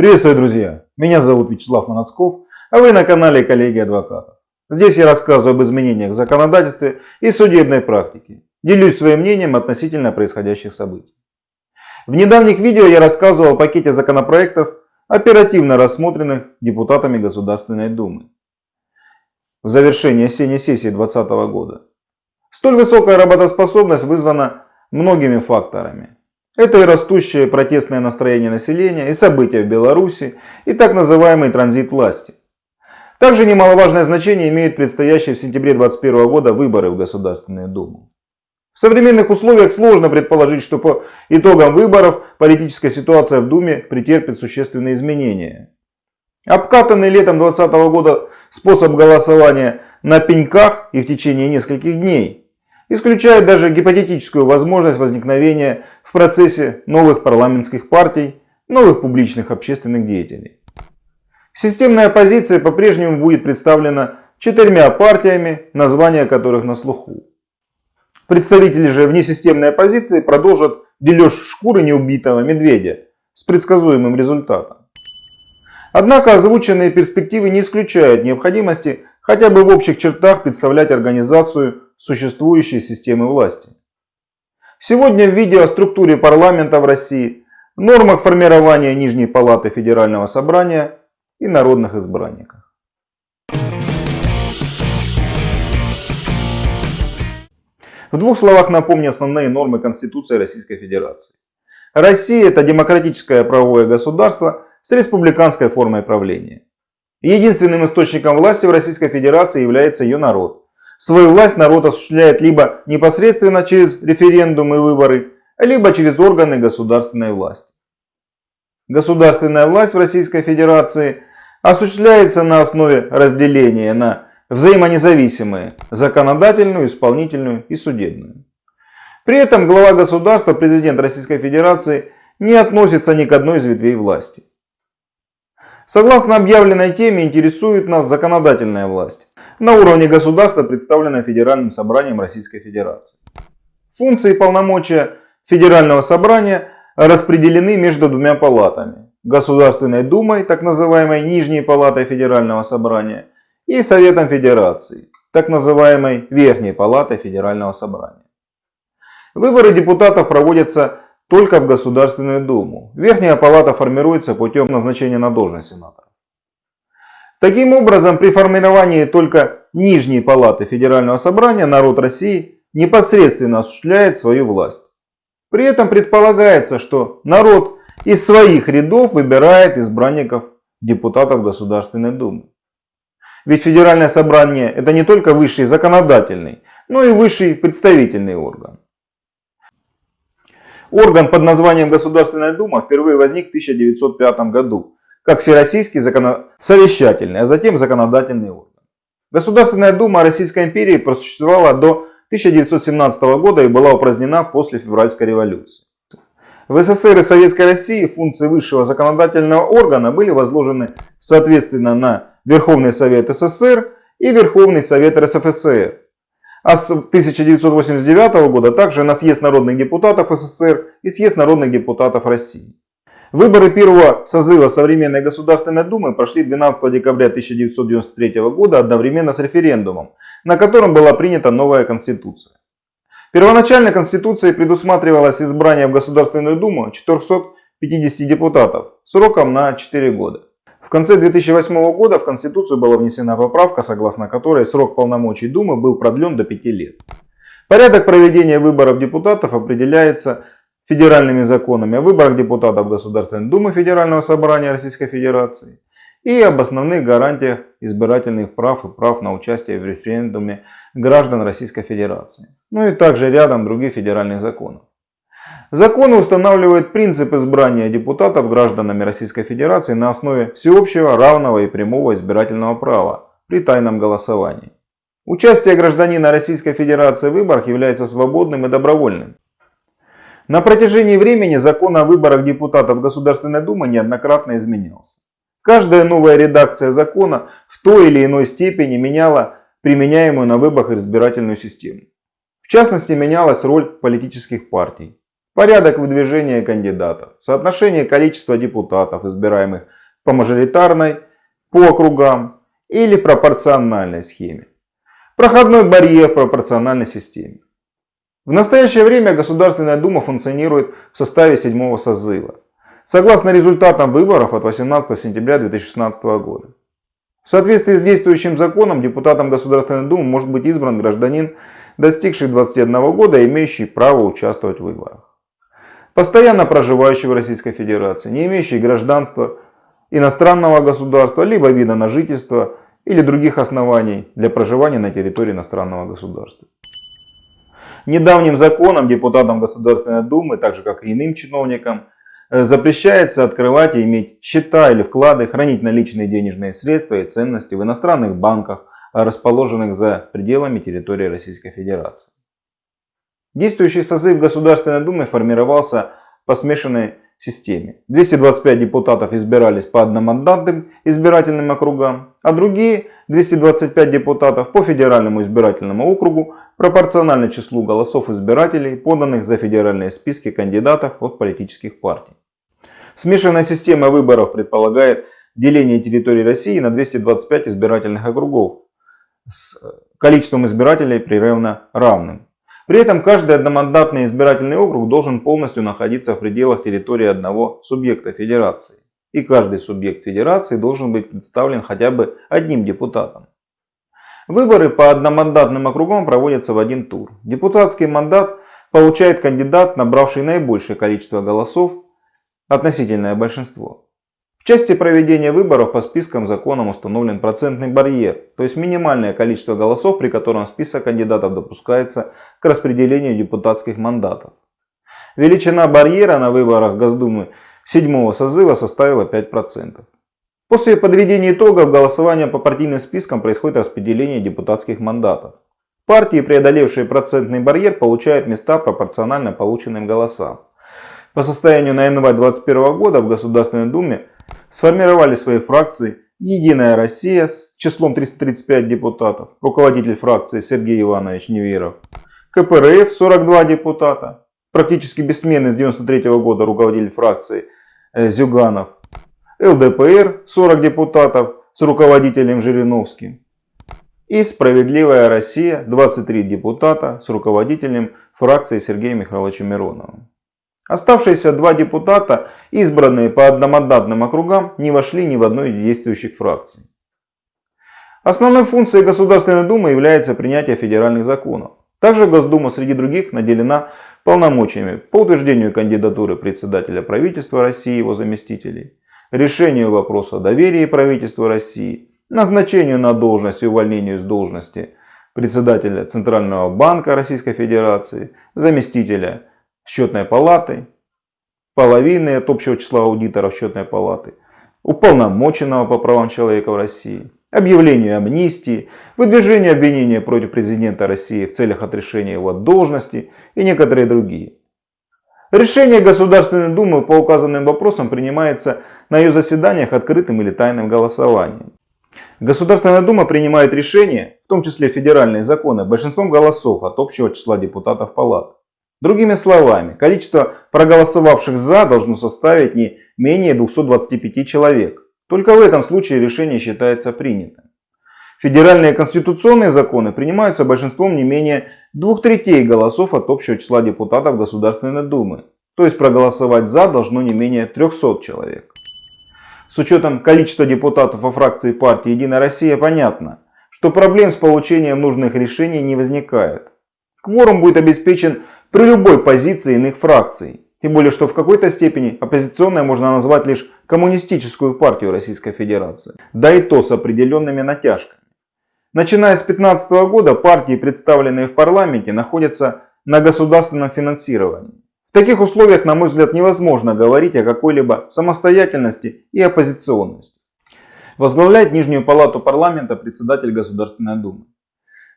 Приветствую, друзья! Меня зовут Вячеслав Манацков, а вы на канале Коллеги Адвокатов. Здесь я рассказываю об изменениях в законодательстве и судебной практике. Делюсь своим мнением относительно происходящих событий. В недавних видео я рассказывал о пакете законопроектов, оперативно рассмотренных депутатами Государственной Думы в завершении осенней сессии 2020 года. Столь высокая работоспособность вызвана многими факторами. Это и растущее протестное настроение населения, и события в Беларуси, и так называемый транзит власти. Также немаловажное значение имеют предстоящие в сентябре 2021 года выборы в Государственную Думу. В современных условиях сложно предположить, что по итогам выборов политическая ситуация в Думе претерпит существенные изменения. Обкатанный летом 2020 года способ голосования на пеньках и в течение нескольких дней исключает даже гипотетическую возможность возникновения в процессе новых парламентских партий, новых публичных общественных деятелей. Системная оппозиция по-прежнему будет представлена четырьмя партиями, названия которых на слуху. Представители же внесистемной оппозиции продолжат дележ шкуры неубитого медведя с предсказуемым результатом. Однако озвученные перспективы не исключают необходимости хотя бы в общих чертах представлять организацию существующей системы власти. Сегодня в видео о структуре парламента в России, нормах формирования Нижней Палаты Федерального Собрания и народных избранниках. В двух словах напомню основные нормы Конституции Российской Федерации. Россия – это демократическое правовое государство с республиканской формой правления. Единственным источником власти в Российской Федерации является ее народ. Свою власть народ осуществляет либо непосредственно через референдумы и выборы, либо через органы государственной власти. Государственная власть в Российской Федерации осуществляется на основе разделения на взаимонезависимые – законодательную, исполнительную и судебную. При этом глава государства, президент Российской Федерации, не относится ни к одной из ветвей власти. Согласно объявленной теме интересует нас законодательная власть на уровне государства, представленная Федеральным собранием Российской Федерации. Функции и полномочия Федерального собрания распределены между двумя палатами. Государственной Думой, так называемой Нижней Палатой Федерального собрания, и Советом Федерации, так называемой Верхней Палатой Федерального собрания. Выборы депутатов проводятся только в Государственную Думу. Верхняя палата формируется путем назначения на должность сенатора. Таким образом, при формировании только нижней палаты Федерального собрания народ России непосредственно осуществляет свою власть. При этом предполагается, что народ из своих рядов выбирает избранников депутатов Государственной Думы. Ведь Федеральное собрание это не только высший законодательный, но и высший представительный орган. Орган под названием Государственная Дума впервые возник в 1905 году, как Всероссийский законосовещательный, а затем законодательный орган. Государственная Дума Российской империи просуществовала до 1917 года и была упразднена после февральской революции. В СССР и Советской России функции высшего законодательного органа были возложены соответственно на Верховный Совет СССР и Верховный Совет РСФСР, а с 1989 года также на съезд народных депутатов СССР и съезд народных депутатов России. Выборы первого созыва Современной Государственной Думы прошли 12 декабря 1993 года одновременно с референдумом, на котором была принята новая Конституция. Первоначально Конституцией предусматривалось избрание в Государственную Думу 450 депутатов сроком на 4 года. В конце 2008 года в Конституцию была внесена поправка, согласно которой срок полномочий Думы был продлен до 5 лет. Порядок проведения выборов депутатов определяется федеральными законами о выборах депутатов Государственной Думы Федерального собрания Российской Федерации и об основных гарантиях избирательных прав и прав на участие в референдуме граждан Российской Федерации. Ну и также рядом других федеральных законов. Законы устанавливают принцип избрания депутатов гражданами Российской Федерации на основе всеобщего, равного и прямого избирательного права при тайном голосовании. Участие гражданина Российской Федерации в выборах является свободным и добровольным. На протяжении времени закон о выборах депутатов Государственной Думы неоднократно изменялся. Каждая новая редакция закона в той или иной степени меняла применяемую на выборах избирательную систему. В частности, менялась роль политических партий. порядок выдвижения кандидатов, соотношение количества депутатов, избираемых по мажоритарной, по округам или пропорциональной схеме. Проходной барьер в пропорциональной системе. В настоящее время Государственная Дума функционирует в составе седьмого созыва, согласно результатам выборов от 18 сентября 2016 года. В соответствии с действующим законом депутатом Государственной Думы может быть избран гражданин, достигший 21 года, имеющий право участвовать в выборах. Постоянно проживающий в Российской Федерации, не имеющий гражданства иностранного государства, либо вида на жительство или других оснований для проживания на территории иностранного государства. Недавним законом депутатам Государственной Думы, так же как и иным чиновникам, э, запрещается открывать и иметь счета или вклады, хранить наличные денежные средства и ценности в иностранных банках, расположенных за пределами территории Российской Федерации. Действующий созыв Государственной Думы формировался по смешанной системе. 225 депутатов избирались по одномандатным избирательным округам, а другие 225 депутатов по федеральному избирательному округу пропорционально числу голосов избирателей, поданных за федеральные списки кандидатов от политических партий. Смешанная система выборов предполагает деление территории России на 225 избирательных округов с количеством избирателей прерывно равным. При этом каждый одномандатный избирательный округ должен полностью находиться в пределах территории одного субъекта федерации. И каждый субъект федерации должен быть представлен хотя бы одним депутатом. Выборы по одномандатным округам проводятся в один тур. Депутатский мандат получает кандидат, набравший наибольшее количество голосов, относительное большинство. Части проведения выборов по спискам законом установлен процентный барьер, то есть минимальное количество голосов, при котором список кандидатов допускается к распределению депутатских мандатов. Величина барьера на выборах Госдумы седьмого созыва составила 5%. После подведения итогов голосования по партийным спискам происходит распределение депутатских мандатов. Партии, преодолевшие процентный барьер, получают места пропорционально полученным голосам. По состоянию на январь 2021 года в Государственной Думе сформировали свои фракции «Единая Россия» с числом 335 депутатов, руководитель фракции Сергей Иванович Неверов, КПРФ 42 депутата, практически бессменный с 1993 года руководитель фракции э, Зюганов, ЛДПР 40 депутатов с руководителем Жириновским и «Справедливая Россия» 23 депутата с руководителем фракции Сергеем Михайловичем Мироновым. Оставшиеся два депутата, избранные по одномандатным округам, не вошли ни в одну из действующих фракций. Основной функцией Государственной Думы является принятие федеральных законов. Также Госдума среди других наделена полномочиями по утверждению кандидатуры председателя правительства России и его заместителей, решению вопроса о доверии правительству России, назначению на должность и увольнению с должности председателя Центрального банка Российской Федерации, заместителя счетной палаты, половины от общего числа аудиторов счетной палаты, уполномоченного по правам человека в России, объявлению амнистии, выдвижению обвинения против президента России в целях отрешения его от должности и некоторые другие. Решение Государственной Думы по указанным вопросам принимается на ее заседаниях открытым или тайным голосованием. Государственная Дума принимает решения, в том числе федеральные законы, большинством голосов от общего числа депутатов палат. Другими словами, количество проголосовавших «за» должно составить не менее 225 человек. Только в этом случае решение считается принятым. Федеральные конституционные законы принимаются большинством не менее двух третей голосов от общего числа депутатов Государственной Думы. То есть проголосовать «за» должно не менее 300 человек. С учетом количества депутатов во фракции партии «Единая Россия» понятно, что проблем с получением нужных решений не возникает. Кворум будет обеспечен при любой позиции иных фракций. Тем более, что в какой-то степени оппозиционной можно назвать лишь коммунистическую партию Российской Федерации. Да и то с определенными натяжками. Начиная с 2015 года партии, представленные в парламенте, находятся на государственном финансировании. В таких условиях, на мой взгляд, невозможно говорить о какой-либо самостоятельности и оппозиционности. Возглавляет Нижнюю палату парламента председатель Государственной Думы.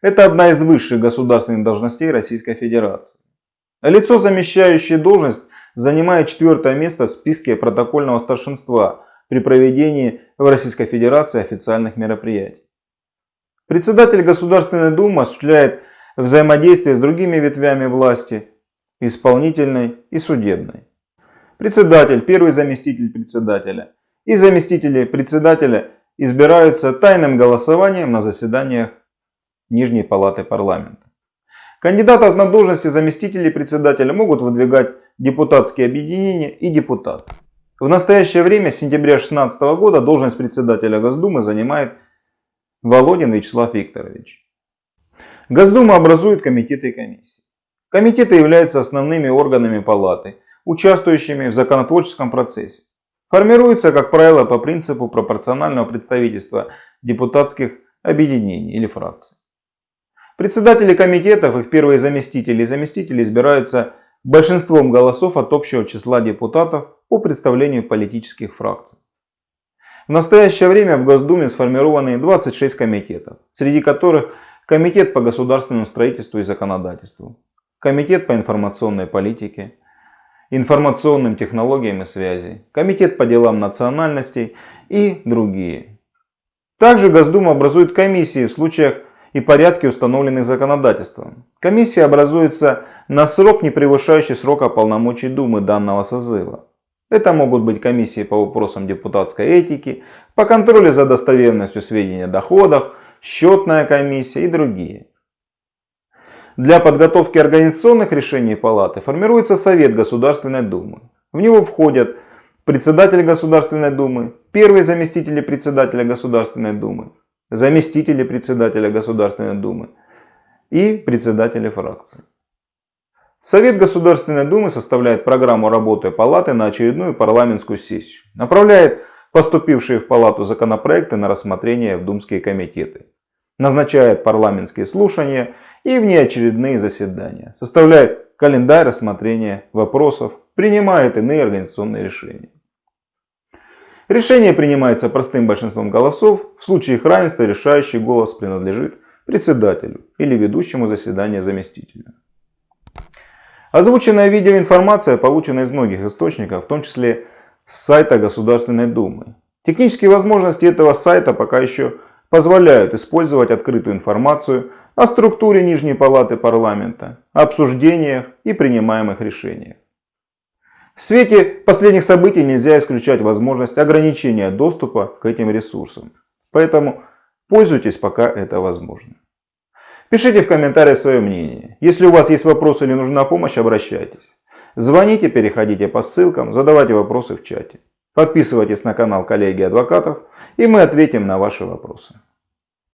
Это одна из высших государственных должностей Российской Федерации. Лицо, замещающее должность, занимает четвертое место в списке протокольного старшинства при проведении в Российской Федерации официальных мероприятий. Председатель Государственной Думы осуществляет взаимодействие с другими ветвями власти исполнительной и судебной. Председатель, первый заместитель председателя и заместители председателя избираются тайным голосованием на заседаниях Нижней Палаты Парламента. Кандидатов на должности заместителей председателя могут выдвигать депутатские объединения и депутаты. В настоящее время, с сентября 2016 года, должность председателя Госдумы занимает Володин Вячеслав Викторович. Госдума образует комитеты и комиссии. Комитеты являются основными органами палаты, участвующими в законотворческом процессе. Формируются, как правило, по принципу пропорционального представительства депутатских объединений или фракций. Председатели комитетов, их первые заместители и заместители избираются большинством голосов от общего числа депутатов по представлению политических фракций. В настоящее время в Госдуме сформированы 26 комитетов, среди которых Комитет по государственному строительству и законодательству, Комитет по информационной политике, информационным технологиям и связи, Комитет по делам национальностей и другие. Также Госдума образует комиссии в случаях и порядке, установленных законодательством. Комиссия образуется на срок, не превышающий срока полномочий Думы данного созыва. Это могут быть комиссии по вопросам депутатской этики, по контролю за достоверностью сведений о доходах, счетная комиссия и другие. Для подготовки организационных решений Палаты формируется Совет Государственной Думы. В него входят председатель Государственной Думы, первый заместитель председателя Государственной Думы, заместители председателя Государственной Думы и председатели фракций. Совет Государственной Думы составляет программу работы Палаты на очередную парламентскую сессию, направляет поступившие в Палату законопроекты на рассмотрение в думские комитеты, назначает парламентские слушания и внеочередные заседания, составляет календарь рассмотрения вопросов, принимает иные организационные решения. Решение принимается простым большинством голосов. В случае их равенства решающий голос принадлежит председателю или ведущему заседания заместителю. Озвученная видеоинформация получена из многих источников, в том числе с сайта Государственной Думы. Технические возможности этого сайта пока еще позволяют использовать открытую информацию о структуре Нижней Палаты Парламента, обсуждениях и принимаемых решениях. В свете последних событий нельзя исключать возможность ограничения доступа к этим ресурсам. Поэтому пользуйтесь, пока это возможно. Пишите в комментариях свое мнение. Если у вас есть вопросы или нужна помощь, обращайтесь. Звоните, переходите по ссылкам, задавайте вопросы в чате. Подписывайтесь на канал коллеги адвокатов и мы ответим на ваши вопросы.